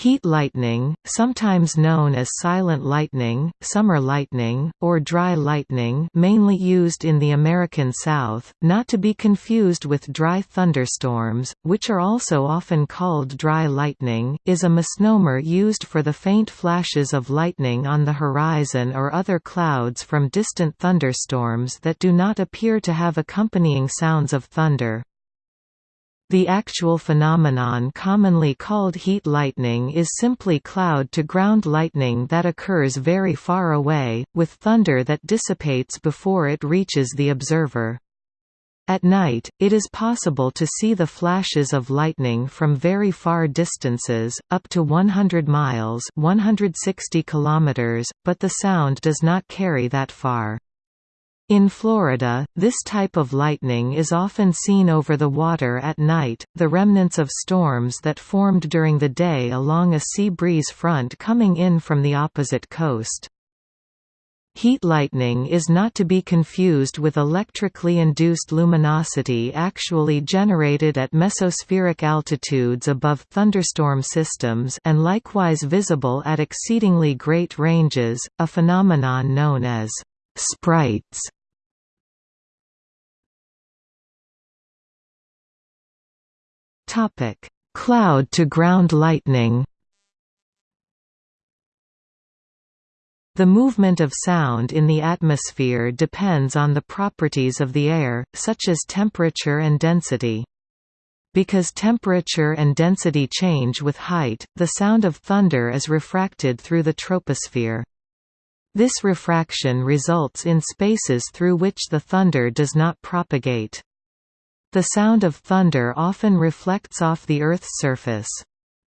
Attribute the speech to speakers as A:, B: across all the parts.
A: Heat lightning, sometimes known as silent lightning, summer lightning, or dry lightning mainly used in the American South, not to be confused with dry thunderstorms, which are also often called dry lightning, is a misnomer used for the faint flashes of lightning on the horizon or other clouds from distant thunderstorms that do not appear to have accompanying sounds of thunder. The actual phenomenon commonly called heat lightning is simply cloud-to-ground lightning that occurs very far away, with thunder that dissipates before it reaches the observer. At night, it is possible to see the flashes of lightning from very far distances, up to 100 miles 160 kilometers, but the sound does not carry that far. In Florida, this type of lightning is often seen over the water at night, the remnants of storms that formed during the day along a sea breeze front coming in from the opposite coast. Heat lightning is not to be confused with electrically induced luminosity actually generated at mesospheric altitudes above thunderstorm systems and likewise visible at exceedingly great ranges, a phenomenon known as sprites. Topic: Cloud to ground lightning. The movement of sound in the atmosphere depends on the properties of the air, such as temperature and density. Because temperature and density change with height, the sound of thunder is refracted through the troposphere. This refraction results in spaces through which the thunder does not propagate. The sound of thunder often reflects off the Earth's surface.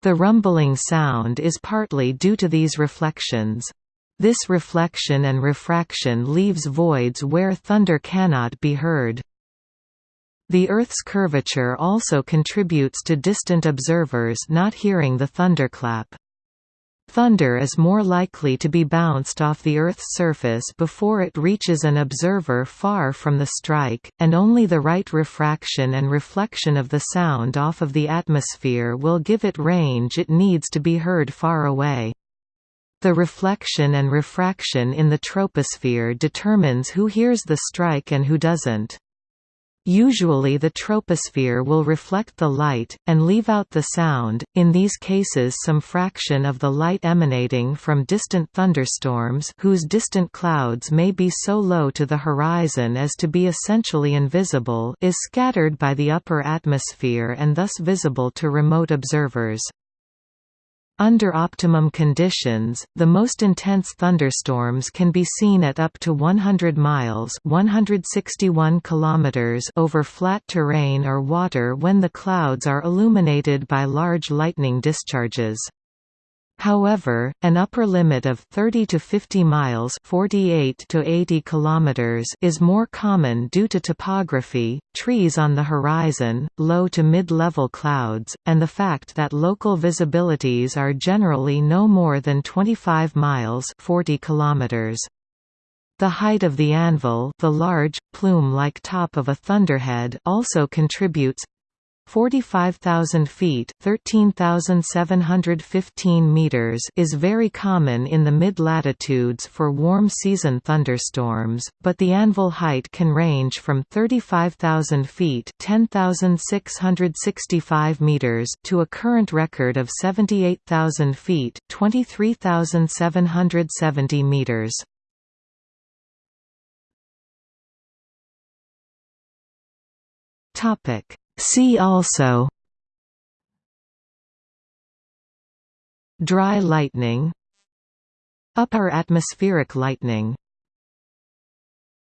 A: The rumbling sound is partly due to these reflections. This reflection and refraction leaves voids where thunder cannot be heard. The Earth's curvature also contributes to distant observers not hearing the thunderclap. Thunder is more likely to be bounced off the Earth's surface before it reaches an observer far from the strike, and only the right refraction and reflection of the sound off of the atmosphere will give it range it needs to be heard far away. The reflection and refraction in the troposphere determines who hears the strike and who doesn't. Usually the troposphere will reflect the light, and leave out the sound, in these cases some fraction of the light emanating from distant thunderstorms whose distant clouds may be so low to the horizon as to be essentially invisible is scattered by the upper atmosphere and thus visible to remote observers. Under optimum conditions, the most intense thunderstorms can be seen at up to 100 miles 161 kilometers over flat terrain or water when the clouds are illuminated by large lightning discharges. However, an upper limit of 30 to 50 miles 48 to 80 kilometers is more common due to topography, trees on the horizon, low to mid-level clouds, and the fact that local visibilities are generally no more than 25 miles 40 kilometers. The height of the anvil the large, plume-like top of a thunderhead also contributes 45,000 feet 13,715 meters is very common in the mid-latitudes for warm-season thunderstorms, but the anvil height can range from 35,000 feet 10,665 meters to a current record of 78,000 feet 23,770 meters. Topic See also Dry lightning Upper atmospheric lightning